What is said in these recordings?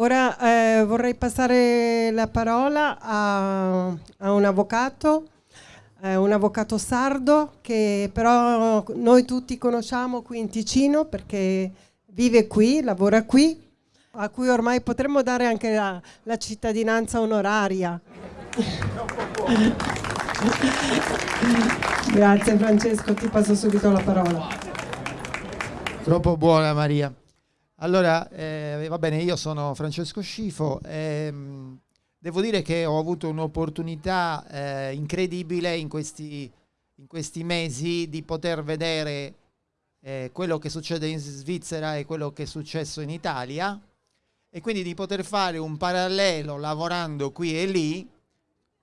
Ora eh, vorrei passare la parola a, a un avvocato, eh, un avvocato sardo che però noi tutti conosciamo qui in Ticino perché vive qui, lavora qui, a cui ormai potremmo dare anche la, la cittadinanza onoraria. Grazie Francesco, ti passo subito la parola. Troppo buona Maria. Allora, eh, va bene, io sono Francesco Scifo. Ehm, devo dire che ho avuto un'opportunità eh, incredibile in questi, in questi, mesi di poter vedere eh, quello che succede in Svizzera e quello che è successo in Italia e quindi di poter fare un parallelo lavorando qui e lì,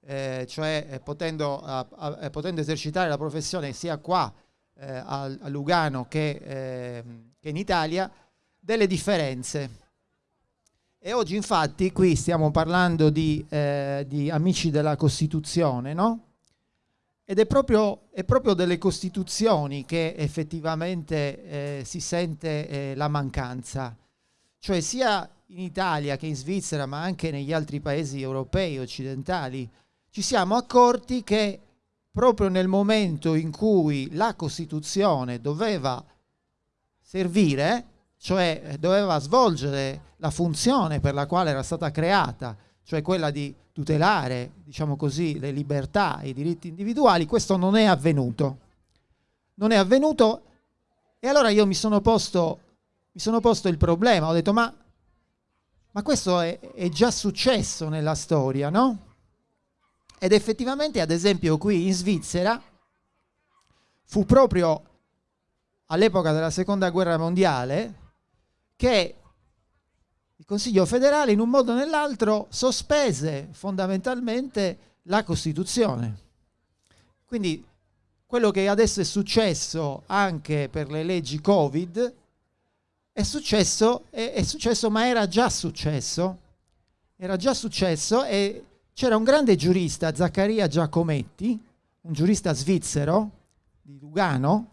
eh, cioè eh, potendo, a, a, potendo, esercitare la professione sia qua eh, a, a, Lugano che, ehm, che in Italia delle differenze. E oggi infatti qui stiamo parlando di, eh, di amici della Costituzione, no? Ed è proprio, è proprio, delle Costituzioni che effettivamente eh, si sente eh, la mancanza. Cioè sia in Italia che in Svizzera, ma anche negli altri paesi europei, occidentali, ci siamo accorti che proprio nel momento in cui la Costituzione doveva servire, cioè eh, doveva svolgere la funzione per la quale era stata creata, cioè quella di tutelare, diciamo così, le libertà e i diritti individuali, questo non è avvenuto. Non è avvenuto e allora io mi sono posto, mi sono posto il problema, ho detto ma, ma questo è, è già successo nella storia, no? Ed effettivamente, ad esempio, qui in Svizzera fu proprio all'epoca della seconda guerra mondiale che il Consiglio federale in un modo o nell'altro sospese fondamentalmente la Costituzione. Quindi quello che adesso è successo anche per le leggi Covid è successo, è, è successo ma era già successo, era già successo e c'era un grande giurista, Zaccaria Giacometti, un giurista svizzero di Lugano,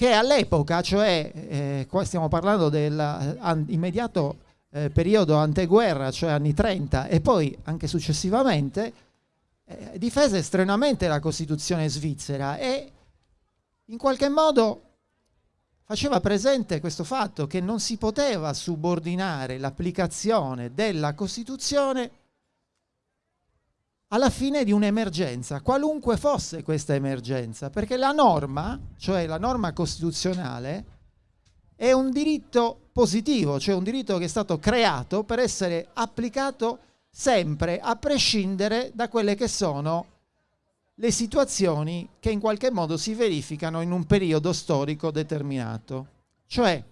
che all'epoca, cioè eh, qua stiamo parlando dell'immediato eh, eh, periodo anteguerra, cioè anni 30, e poi anche successivamente, eh, difese estremamente la Costituzione svizzera e in qualche modo faceva presente questo fatto che non si poteva subordinare l'applicazione della Costituzione alla fine di un'emergenza, qualunque fosse questa emergenza, perché la norma, cioè la norma costituzionale, è un diritto positivo, cioè un diritto che è stato creato per essere applicato sempre, a prescindere da quelle che sono le situazioni che in qualche modo si verificano in un periodo storico determinato. Cioè,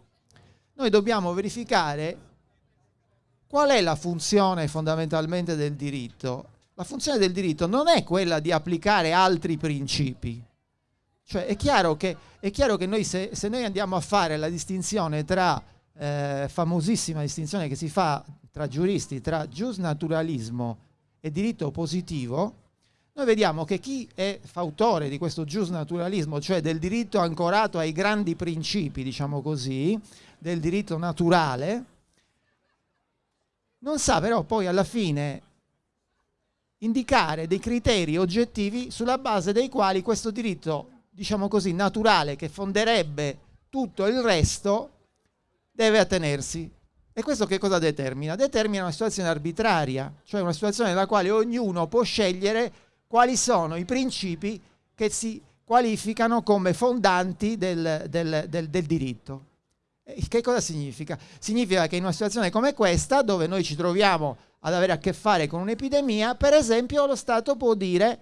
noi dobbiamo verificare qual è la funzione fondamentalmente del diritto la funzione del diritto non è quella di applicare altri principi. Cioè è chiaro che, è chiaro che noi se, se, noi andiamo a fare la distinzione tra, eh, famosissima distinzione che si fa tra giuristi, tra giusnaturalismo e diritto positivo, noi vediamo che chi è fautore di questo giusnaturalismo, cioè del diritto ancorato ai grandi principi, diciamo così, del diritto naturale, non sa però poi alla fine indicare dei criteri oggettivi sulla base dei quali questo diritto, diciamo così, naturale che fonderebbe tutto il resto deve attenersi. E questo che cosa determina? Determina una situazione arbitraria, cioè una situazione nella quale ognuno può scegliere quali sono i principi che si qualificano come fondanti del, del, del, del diritto. Che cosa significa? Significa che in una situazione come questa, dove noi ci troviamo ad avere a che fare con un'epidemia, per esempio lo Stato può dire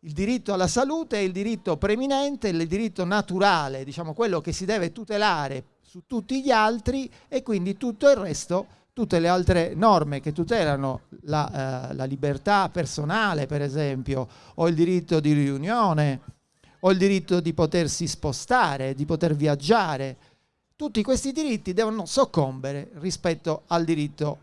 il diritto alla salute è il diritto preminente, il diritto naturale, diciamo quello che si deve tutelare su tutti gli altri e quindi tutto il resto, tutte le altre norme che tutelano la, eh, la libertà personale per esempio, o il diritto di riunione, o il diritto di potersi spostare, di poter viaggiare, tutti questi diritti devono soccombere rispetto al diritto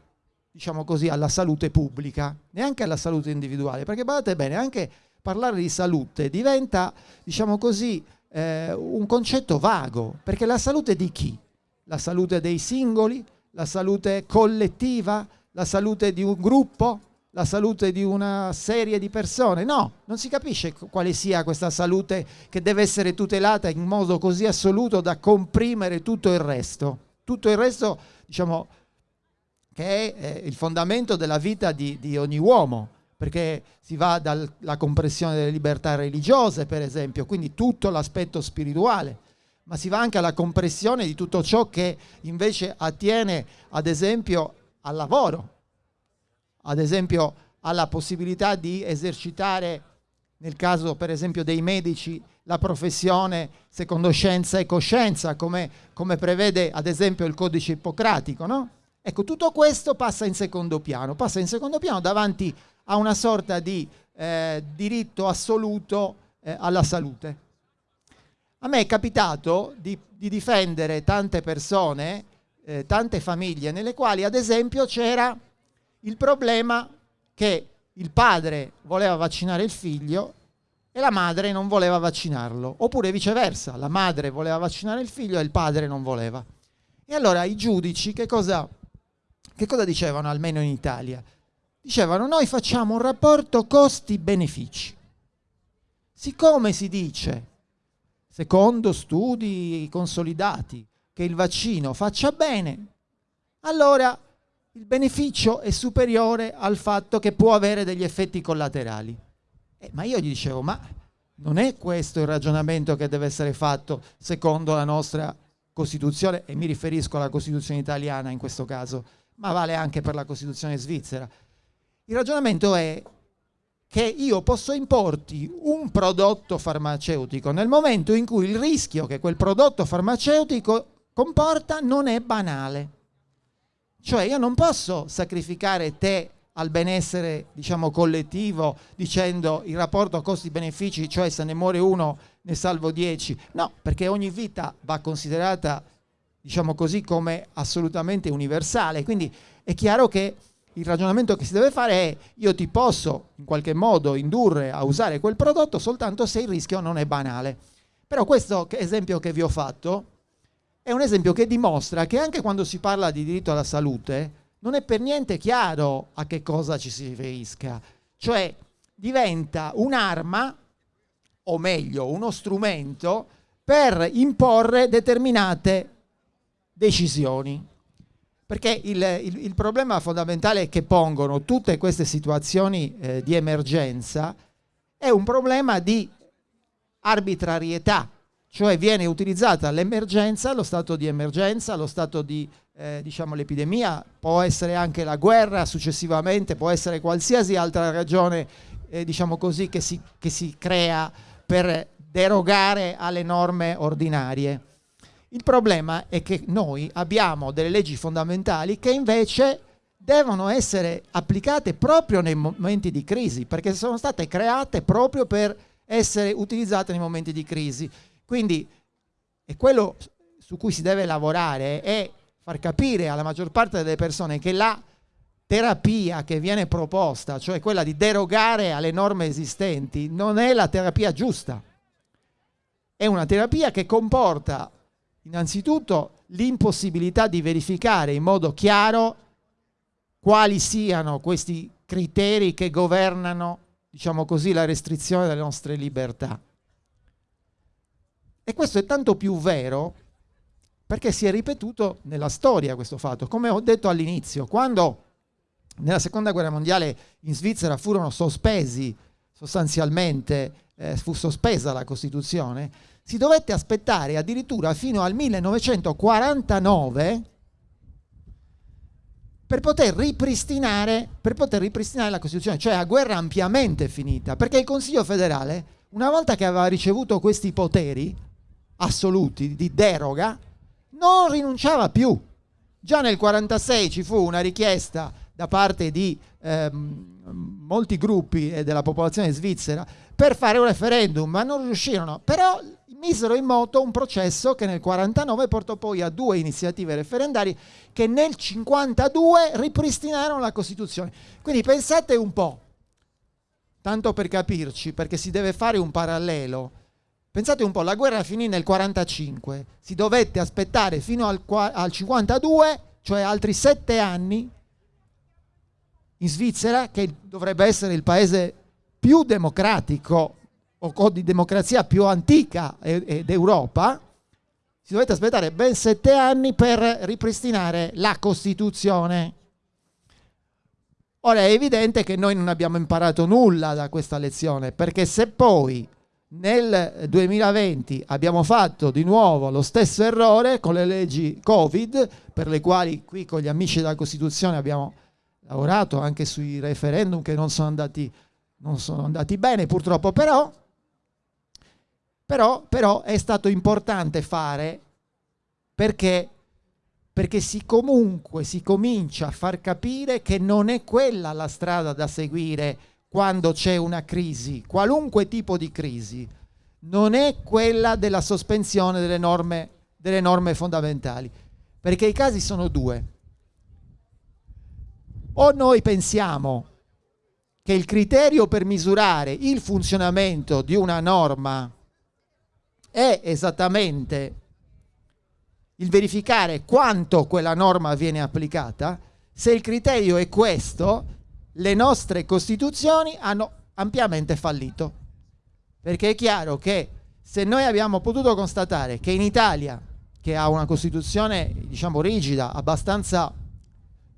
diciamo così, alla salute pubblica, neanche alla salute individuale, perché guardate bene, anche parlare di salute diventa, diciamo così, eh, un concetto vago, perché la salute di chi? La salute dei singoli, la salute collettiva, la salute di un gruppo, la salute di una serie di persone. No, non si capisce quale sia questa salute che deve essere tutelata in modo così assoluto da comprimere tutto il resto. Tutto il resto, diciamo, che è il fondamento della vita di, di ogni uomo, perché si va dalla compressione delle libertà religiose, per esempio, quindi tutto l'aspetto spirituale ma si va anche alla compressione di tutto ciò che invece attiene, ad esempio, al lavoro, ad esempio alla possibilità di esercitare, nel caso per esempio dei medici, la professione secondo scienza e coscienza, come, come prevede ad esempio il codice ippocratico. No? Ecco, tutto questo passa in secondo piano, passa in secondo piano davanti a una sorta di eh, diritto assoluto eh, alla salute. A me è capitato di, di difendere tante persone, eh, tante famiglie, nelle quali ad esempio c'era il problema che il padre voleva vaccinare il figlio e la madre non voleva vaccinarlo, oppure viceversa, la madre voleva vaccinare il figlio e il padre non voleva. E allora i giudici che cosa, che cosa dicevano, almeno in Italia? Dicevano noi facciamo un rapporto costi-benefici. Siccome si dice secondo studi consolidati, che il vaccino faccia bene, allora il beneficio è superiore al fatto che può avere degli effetti collaterali. Eh, ma io gli dicevo, ma non è questo il ragionamento che deve essere fatto secondo la nostra Costituzione, e mi riferisco alla Costituzione italiana in questo caso, ma vale anche per la Costituzione svizzera. Il ragionamento è che io posso importi un prodotto farmaceutico nel momento in cui il rischio che quel prodotto farmaceutico comporta non è banale. Cioè io non posso sacrificare te al benessere diciamo collettivo dicendo il rapporto costi-benefici, cioè se ne muore uno ne salvo dieci. No, perché ogni vita va considerata diciamo così come assolutamente universale. Quindi è chiaro che il ragionamento che si deve fare è io ti posso in qualche modo indurre a usare quel prodotto soltanto se il rischio non è banale. Però questo esempio che vi ho fatto è un esempio che dimostra che anche quando si parla di diritto alla salute non è per niente chiaro a che cosa ci si riferisca. Cioè diventa un'arma, o meglio uno strumento, per imporre determinate decisioni. Perché il, il, il, problema fondamentale che pongono tutte queste situazioni eh, di emergenza è un problema di arbitrarietà, cioè viene utilizzata l'emergenza, lo stato di emergenza, lo stato di eh, diciamo l'epidemia, può essere anche la guerra successivamente, può essere qualsiasi altra ragione eh, diciamo così che si, che si crea per derogare alle norme ordinarie. Il problema è che noi abbiamo delle leggi fondamentali che invece devono essere applicate proprio nei momenti di crisi, perché sono state create proprio per essere utilizzate nei momenti di crisi. Quindi è quello su cui si deve lavorare è far capire alla maggior parte delle persone che la terapia che viene proposta, cioè quella di derogare alle norme esistenti, non è la terapia giusta. È una terapia che comporta Innanzitutto l'impossibilità di verificare in modo chiaro quali siano questi criteri che governano, diciamo così, la restrizione delle nostre libertà. E questo è tanto più vero perché si è ripetuto nella storia questo fatto. Come ho detto all'inizio, quando nella seconda guerra mondiale in Svizzera furono sospesi sostanzialmente, eh, fu sospesa la Costituzione, si dovette aspettare addirittura fino al 1949 per poter per poter ripristinare la Costituzione, cioè a guerra ampiamente finita, perché il Consiglio federale, una volta che aveva ricevuto questi poteri assoluti di deroga, non rinunciava più. Già nel 1946 ci fu una richiesta da parte di ehm, molti gruppi della popolazione svizzera per fare un referendum, ma non riuscirono. Però misero in moto un processo che nel 49 portò poi a due iniziative referendarie che nel 52 ripristinarono la Costituzione. Quindi pensate un po', tanto per capirci, perché si deve fare un parallelo. Pensate un po', la guerra finì nel 45, si dovette aspettare fino al, al 52, cioè altri sette anni in Svizzera, che dovrebbe essere il paese più democratico o di democrazia più antica d'Europa, si dovete aspettare ben sette anni per ripristinare la Costituzione. Ora è evidente che noi non abbiamo imparato nulla da questa lezione, perché se poi nel 2020 abbiamo fatto di nuovo lo stesso errore con le leggi Covid, per le quali qui con gli amici della Costituzione abbiamo lavorato anche sui referendum che non sono andati, non sono andati bene purtroppo, però, però, però è stato importante fare perché, perché si comunque si comincia a far capire che non è quella la strada da seguire quando c'è una crisi, qualunque tipo di crisi, non è quella della sospensione delle norme, delle norme fondamentali, perché i casi sono due. O noi pensiamo che il criterio per misurare il funzionamento di una norma è esattamente il verificare quanto quella norma viene applicata, se il criterio è questo, le nostre costituzioni hanno ampiamente fallito. Perché è chiaro che se noi abbiamo potuto constatare che in Italia, che ha una costituzione diciamo rigida, abbastanza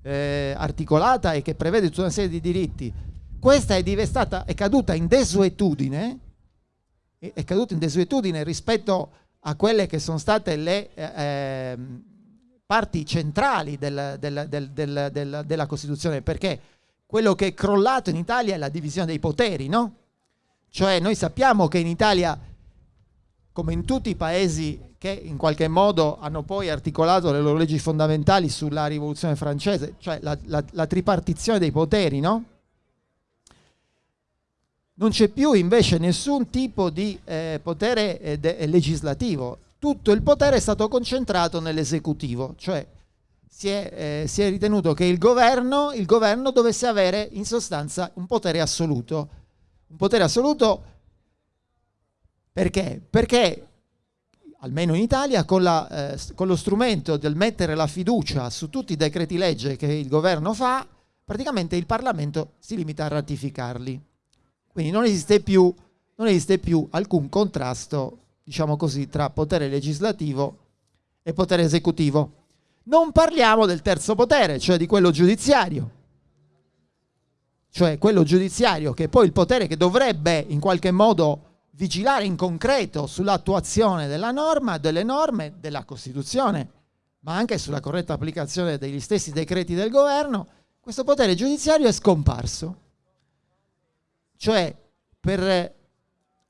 eh, articolata e che prevede tutta una serie di diritti, questa è, è caduta in desuetudine, è caduta in desuetudine rispetto a quelle che sono state le eh, ehm, parti centrali del, del, del, della Costituzione, perché quello che è crollato in Italia è la divisione dei poteri, no? Cioè noi sappiamo che in Italia, come in tutti i paesi che in qualche modo hanno poi articolato le loro leggi fondamentali sulla rivoluzione francese, cioè la, la, la tripartizione dei poteri, no? Non c'è più invece nessun tipo di eh, potere eh, legislativo, tutto il potere è stato concentrato nell'esecutivo, cioè si è, eh, si è ritenuto che il governo, il governo dovesse avere in sostanza un potere assoluto. Un potere assoluto perché? Perché almeno in Italia, con, la, eh, con, lo strumento del mettere la fiducia su tutti i decreti legge che il governo fa, praticamente il Parlamento si limita a ratificarli. Quindi non esiste più, non esiste più alcun contrasto, diciamo così, tra potere legislativo e potere esecutivo. Non parliamo del terzo potere, cioè di quello giudiziario. Cioè quello giudiziario che è poi il potere che dovrebbe in qualche modo vigilare in concreto sull'attuazione della norma, delle norme della Costituzione, ma anche sulla corretta applicazione degli stessi decreti del governo, questo potere giudiziario è scomparso. Cioè per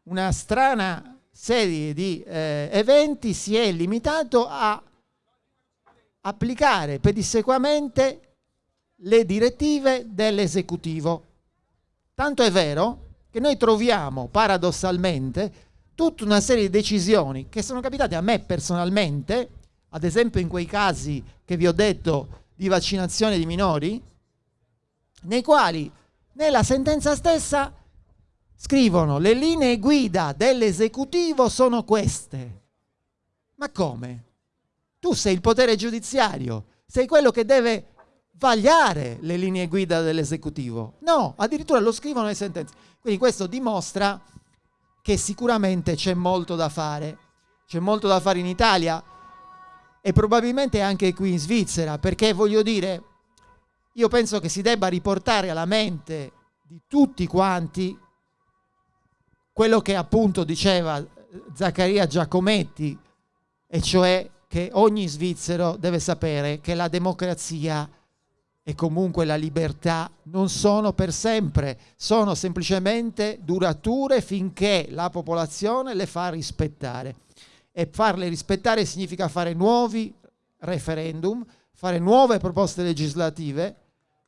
una strana serie di eh, eventi si è limitato a applicare pedissequamente le direttive dell'esecutivo. Tanto è vero che noi troviamo paradossalmente tutta una serie di decisioni che sono capitate a me personalmente, ad esempio in quei casi che vi ho detto di vaccinazione di minori, nei quali nella sentenza stessa scrivono le linee guida dell'esecutivo sono queste. Ma come? Tu sei il potere giudiziario, sei quello che deve vagliare le linee guida dell'esecutivo. No, addirittura lo scrivono le sentenze. Quindi questo dimostra che sicuramente c'è molto da fare. C'è molto da fare in Italia e probabilmente anche qui in Svizzera, perché voglio dire, io penso che si debba riportare alla mente di tutti quanti quello che appunto diceva Zaccaria Giacometti, e cioè che ogni svizzero deve sapere che la democrazia e comunque la libertà non sono per sempre, sono semplicemente durature finché la popolazione le fa rispettare. E farle rispettare significa fare nuovi referendum, fare nuove proposte legislative,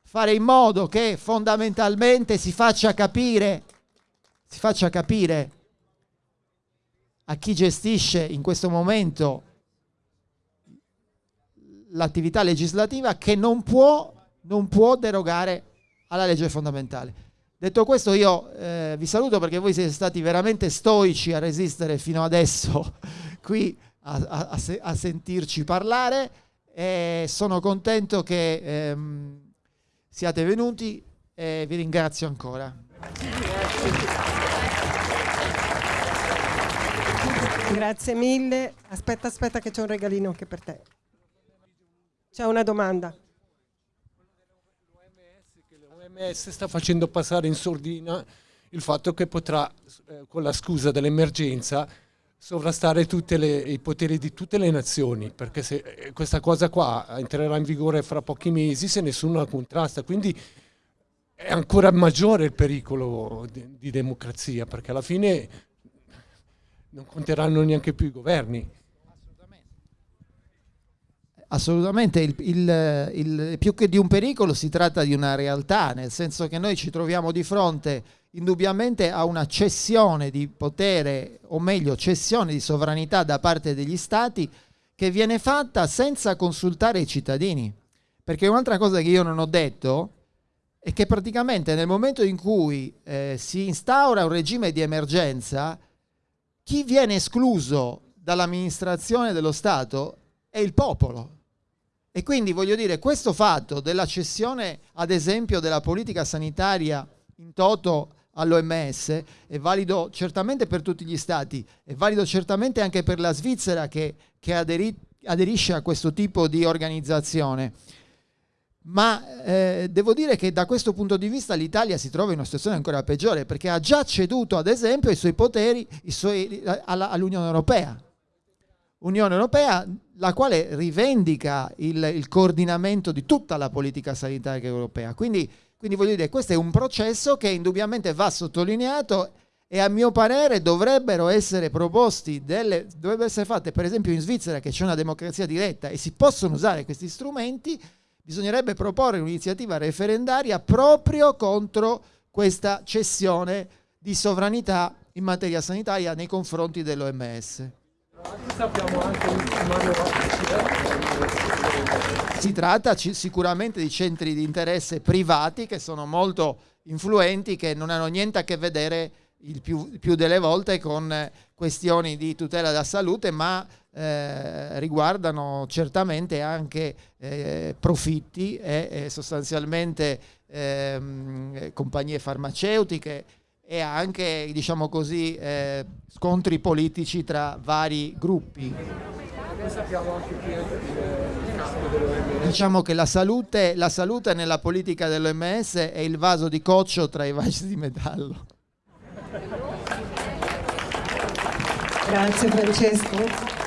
fare in modo che fondamentalmente si faccia capire, si faccia capire a chi gestisce in questo momento l'attività legislativa che non può, non può, derogare alla legge fondamentale. Detto questo io eh, vi saluto perché voi siete stati veramente stoici a resistere fino adesso qui a, a, a sentirci parlare e sono contento che ehm, siate venuti e vi ringrazio ancora. Grazie mille. Aspetta, aspetta che c'è un regalino anche per te. C'è una domanda. L'OMS sta facendo passare in sordina il fatto che potrà, eh, con la scusa dell'emergenza, sovrastare le, i poteri di tutte le nazioni, perché se eh, questa cosa qua entrerà in vigore fra pochi mesi se nessuno la contrasta, quindi è ancora maggiore il pericolo di, di democrazia, perché alla fine non conteranno neanche più i governi. Assolutamente, il, il, il, più che di un pericolo si tratta di una realtà, nel senso che noi ci troviamo di fronte indubbiamente a una cessione di potere, o meglio cessione di sovranità da parte degli stati che viene fatta senza consultare i cittadini. Perché un'altra cosa che io non ho detto è che praticamente nel momento in cui eh, si instaura un regime di emergenza, chi viene escluso dall'amministrazione dello Stato è il popolo. E quindi voglio dire, questo fatto della cessione, ad esempio, della politica sanitaria in toto all'OMS è valido certamente per tutti gli stati, è valido certamente anche per la Svizzera che, che aderi, aderisce a questo tipo di organizzazione. Ma eh, devo dire che da questo punto di vista l'Italia si trova in una situazione ancora peggiore perché ha già ceduto ad esempio i suoi poteri i suoi, alla, all'Unione Europea. Unione Europea, la quale rivendica il, il, coordinamento di tutta la politica sanitaria europea. Quindi, quindi voglio dire, questo è un processo che indubbiamente va sottolineato e a mio parere dovrebbero essere proposti delle, dovrebbero essere fatte per esempio in Svizzera che c'è una democrazia diretta e si possono usare questi strumenti, bisognerebbe proporre un'iniziativa referendaria proprio contro questa cessione di sovranità in materia sanitaria nei confronti dell'OMS. Si tratta sicuramente di centri di interesse privati che sono molto influenti, che non hanno niente a che vedere il più, più delle volte con questioni di tutela della salute, ma eh, riguardano certamente anche eh, profitti e, e sostanzialmente ehm, compagnie farmaceutiche e anche diciamo così, eh, scontri politici tra vari gruppi. Diciamo che la salute, la salute nella politica dell'OMS è il vaso di coccio tra i vasi di metallo. Grazie Francesco.